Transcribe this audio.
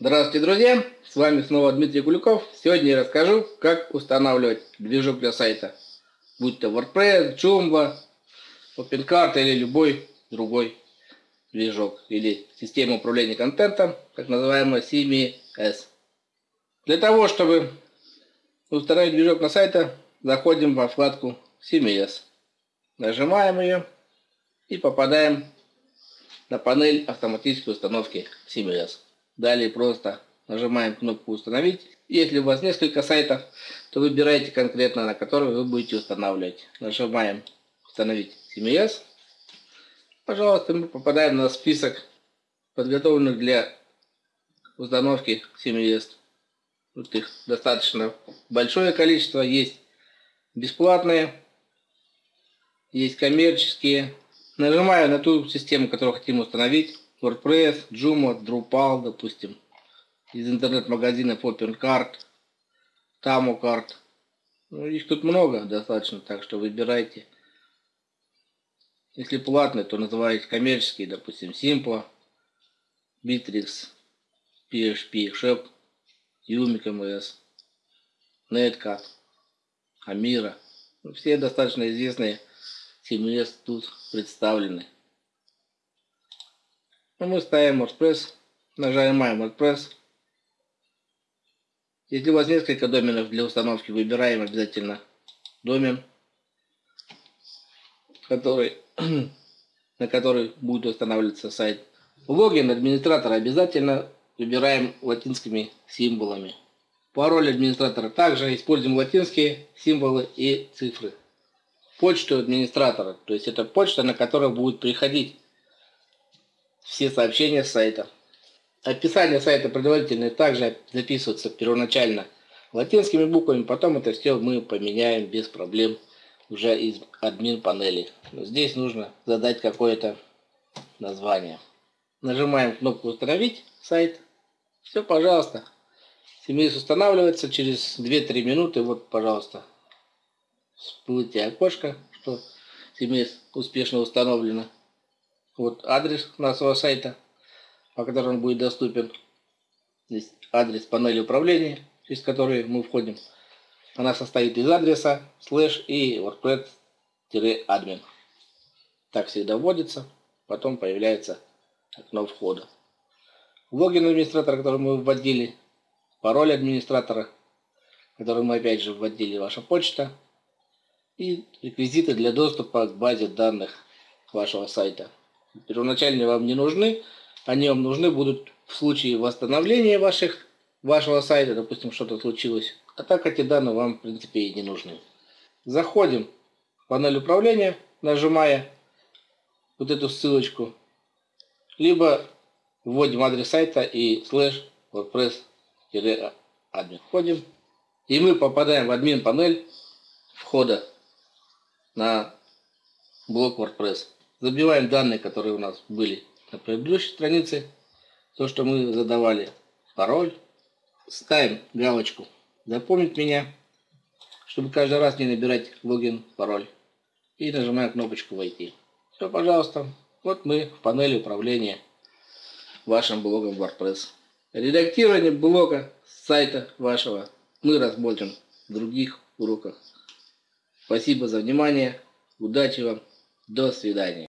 Здравствуйте, друзья! С вами снова Дмитрий Куликов. Сегодня я расскажу, как устанавливать движок для сайта. Будь то WordPress, Joomla, OpenCart или любой другой движок. Или система управления контентом, так называемая CMS. Для того, чтобы установить движок на сайта, заходим во вкладку CMS. Нажимаем ее и попадаем на панель автоматической установки CMS. Далее просто нажимаем кнопку «Установить». Если у вас несколько сайтов, то выбирайте конкретно, на который вы будете устанавливать. Нажимаем «Установить CMS». Пожалуйста, мы попадаем на список подготовленных для установки CMS. Вот их достаточно большое количество. Есть бесплатные, есть коммерческие. Нажимаю на ту систему, которую хотим установить. WordPress, Joomla, Drupal, допустим, из интернет-магазинов OpenCart, TamoCart. Ну, их тут много достаточно, так что выбирайте. Если платные, то называйте коммерческие, допустим, Simple, Bittrex, PHP, Shop, Umic MS, Netcat, Amira. Ну, все достаточно известные CMS тут представлены. Ну, мы ставим WordPress, нажимаем WordPress. Если у вас несколько доменов для установки, выбираем обязательно домен, который, на который будет устанавливаться сайт. Логин администратора обязательно выбираем латинскими символами. Пароль администратора также используем латинские символы и цифры. Почту администратора, то есть это почта, на которую будет приходить все сообщения с сайта. Описание сайта предварительно также записывается первоначально латинскими буквами, потом это все мы поменяем без проблем уже из админ панели. Но здесь нужно задать какое-то название. Нажимаем кнопку «Установить сайт». Все, пожалуйста. CMS устанавливается через 2-3 минуты. Вот, пожалуйста, всплытие окошко, что CMS успешно установлено. Вот адрес нашего сайта, по которому будет доступен. Здесь адрес панели управления, через который мы входим. Она состоит из адреса, слэш и wordpress-admin. Так всегда вводится. Потом появляется окно входа. Логин администратора, который мы вводили. Пароль администратора, который мы опять же вводили, ваша почта. И реквизиты для доступа к базе данных вашего сайта первоначальные вам не нужны. Они вам нужны будут в случае восстановления ваших, вашего сайта, допустим, что-то случилось. А так эти данные вам, в принципе, и не нужны. Заходим в панель управления, нажимая вот эту ссылочку. Либо вводим адрес сайта и слэш wordpress-admin. Входим. И мы попадаем в админ панель входа на блок WordPress. Забиваем данные, которые у нас были на предыдущей странице. То, что мы задавали. Пароль. Ставим галочку «Запомнить меня», чтобы каждый раз не набирать логин, пароль. И нажимаем кнопочку «Войти». Все, пожалуйста. Вот мы в панели управления вашим блогом WordPress. Редактирование блога сайта вашего мы рассмотрим в других уроках. Спасибо за внимание. Удачи вам. До свидания.